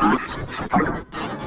Здравствуйте.